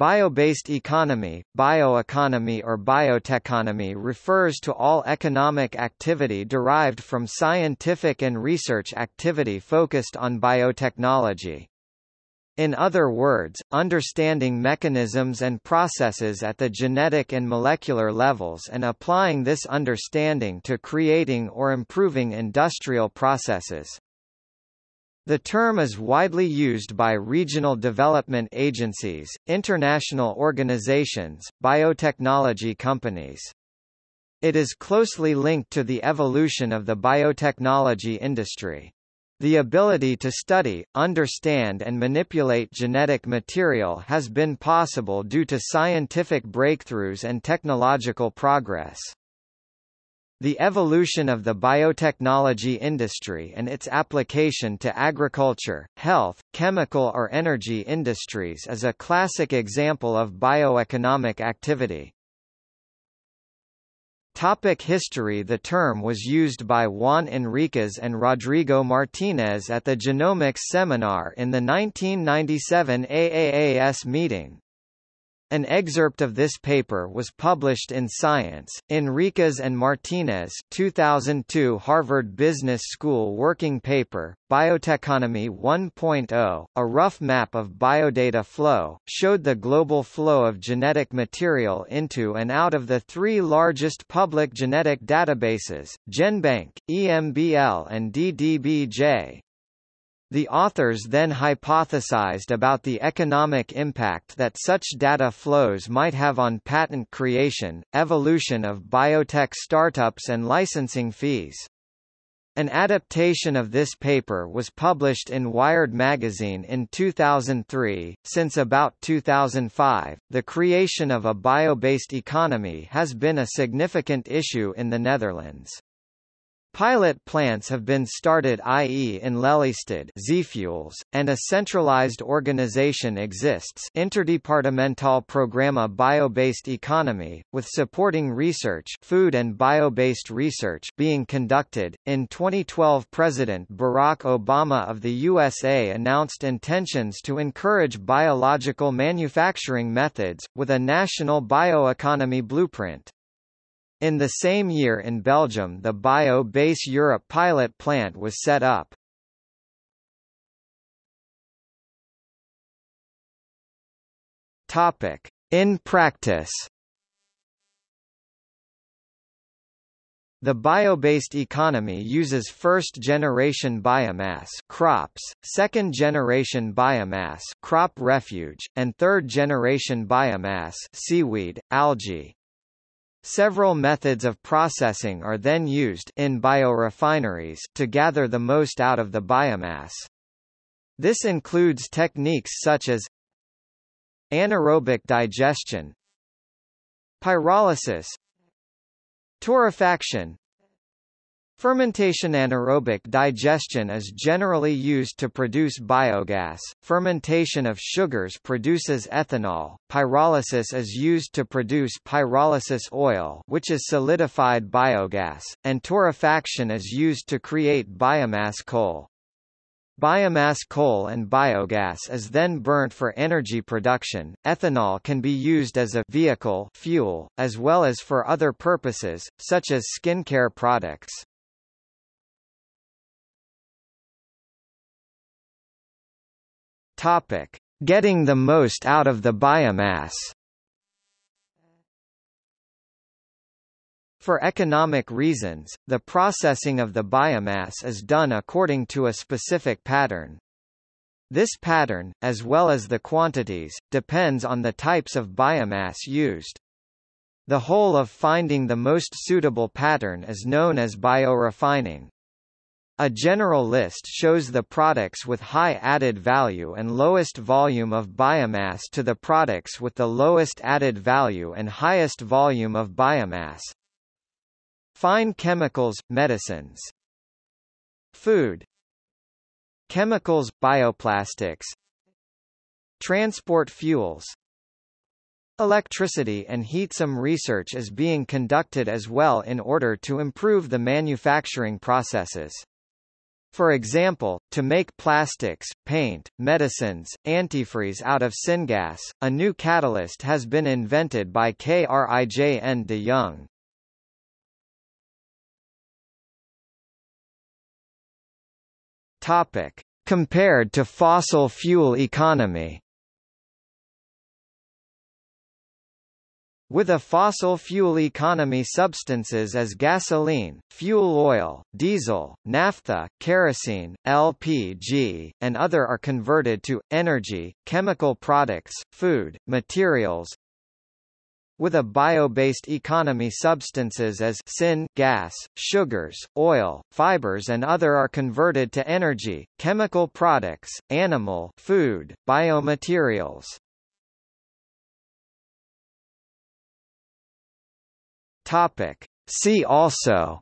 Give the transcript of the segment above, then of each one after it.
Bio-based economy, bioeconomy or biotechonomy refers to all economic activity derived from scientific and research activity focused on biotechnology. In other words, understanding mechanisms and processes at the genetic and molecular levels and applying this understanding to creating or improving industrial processes. The term is widely used by regional development agencies, international organizations, biotechnology companies. It is closely linked to the evolution of the biotechnology industry. The ability to study, understand and manipulate genetic material has been possible due to scientific breakthroughs and technological progress. The evolution of the biotechnology industry and its application to agriculture, health, chemical or energy industries is a classic example of bioeconomic activity. Topic history The term was used by Juan Enriquez and Rodrigo Martinez at the Genomics Seminar in the 1997 AAAS meeting. An excerpt of this paper was published in Science. Enriquez and Martinez 2002 Harvard Business School working paper, Biotechonomy 1.0, a rough map of biodata flow, showed the global flow of genetic material into and out of the three largest public genetic databases, GenBank, EMBL and DDBJ. The authors then hypothesized about the economic impact that such data flows might have on patent creation, evolution of biotech startups and licensing fees. An adaptation of this paper was published in Wired magazine in 2003. Since about 2005, the creation of a bio-based economy has been a significant issue in the Netherlands. Pilot plants have been started i.e. in Lelystad Zeafuels, and a centralized organization exists Interdepartemental Programma Bio-Based Economy, with supporting research food and bio-based research being conducted. In 2012 President Barack Obama of the USA announced intentions to encourage biological manufacturing methods, with a national bioeconomy blueprint. In the same year in Belgium the Bio-Base Europe pilot plant was set up. Topic. In practice The bio-based economy uses first-generation biomass crops, second-generation biomass crop refuge, and third-generation biomass seaweed, algae. Several methods of processing are then used in biorefineries to gather the most out of the biomass. This includes techniques such as anaerobic digestion, pyrolysis, torrefaction, Fermentation anaerobic digestion is generally used to produce biogas, fermentation of sugars produces ethanol, pyrolysis is used to produce pyrolysis oil which is solidified biogas, and torrefaction is used to create biomass coal. Biomass coal and biogas is then burnt for energy production. Ethanol can be used as a vehicle fuel, as well as for other purposes, such as skincare products. Topic: Getting the most out of the biomass. For economic reasons, the processing of the biomass is done according to a specific pattern. This pattern, as well as the quantities, depends on the types of biomass used. The whole of finding the most suitable pattern is known as biorefining. A general list shows the products with high added value and lowest volume of biomass to the products with the lowest added value and highest volume of biomass. Fine chemicals, medicines. Food. Chemicals, bioplastics. Transport fuels. Electricity and heat. Some research is being conducted as well in order to improve the manufacturing processes. For example, to make plastics, paint, medicines, antifreeze out of syngas, a new catalyst has been invented by Krijn de Jong. Topic: Compared to fossil fuel economy. With a fossil fuel economy substances as gasoline, fuel oil, diesel, naphtha, kerosene, LPG, and other are converted to, energy, chemical products, food, materials, with a bio-based economy substances as syn gas, sugars, oil, fibers and other are converted to energy, chemical products, animal food, biomaterials. Topic. See also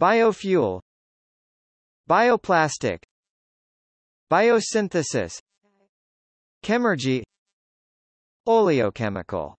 Biofuel Bioplastic Biosynthesis Chemergy Oleochemical